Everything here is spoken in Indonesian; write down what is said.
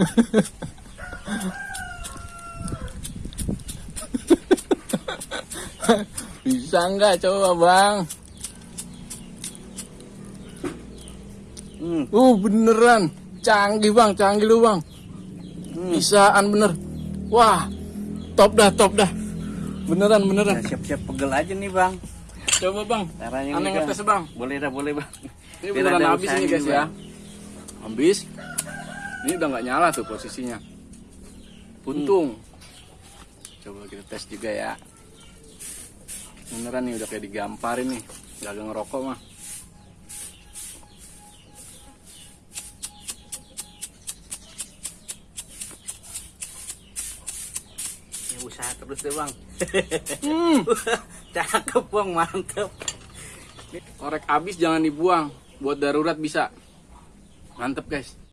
Bisa nggak coba bang? Hmm. Uh beneran, canggih bang, canggih lu bang. Hmm. Bisaan bener. Wah, top dah, top dah. Beneran, beneran. Nah, siap-siap pegel aja nih bang. Coba bang, Caranya aneh ngetes bang. Boleh dah, boleh bang. Ini beneran habis ini guys ya. Habis. Ini udah nggak nyala tuh posisinya. Untung. Coba kita tes juga ya. Beneran nih udah kayak digamparin nih. Gak ngerokok mah. Ya, usaha terus deh bang. Hmm. Cakep bang, mantep. Korek habis jangan dibuang. Buat darurat bisa. Mantep guys.